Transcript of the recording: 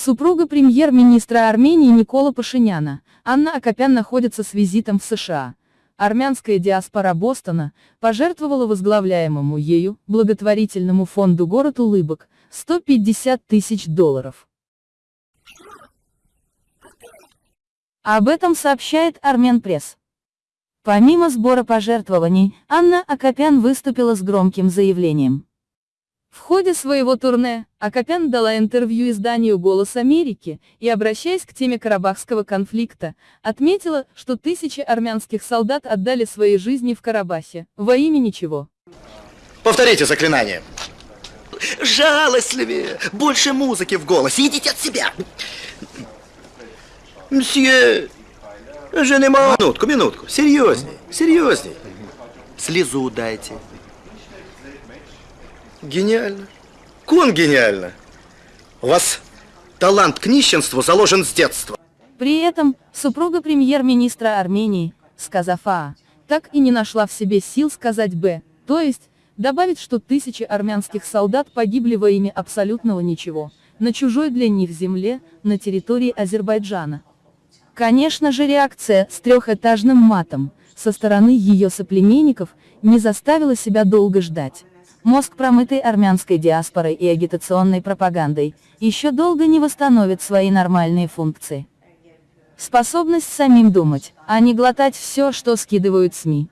Супруга премьер-министра Армении Никола Пашиняна, Анна Акопян находится с визитом в США. Армянская диаспора Бостона пожертвовала возглавляемому ею, благотворительному фонду «Город улыбок» 150 тысяч долларов. Об этом сообщает Армен Пресс. Помимо сбора пожертвований, Анна Акопян выступила с громким заявлением. В ходе своего турне, Акопян дала интервью изданию «Голос Америки» и, обращаясь к теме Карабахского конфликта, отметила, что тысячи армянских солдат отдали свои жизни в Карабахе, во имя ничего. Повторите заклинание. Жалостливее, больше музыки в голосе, идите от себя. Мсье, женема... Минутку, минутку, серьезней, серьезней. Слезу дайте. Гениально. Кон гениально. У вас талант к нищенству заложен с детства. При этом, супруга премьер-министра Армении, сказав А, так и не нашла в себе сил сказать Б, то есть, добавить, что тысячи армянских солдат погибли во имя абсолютного ничего, на чужой для них земле, на территории Азербайджана. Конечно же реакция с трехэтажным матом, со стороны ее соплеменников, не заставила себя долго ждать. Мозг, промытый армянской диаспорой и агитационной пропагандой, еще долго не восстановит свои нормальные функции. Способность самим думать, а не глотать все, что скидывают СМИ.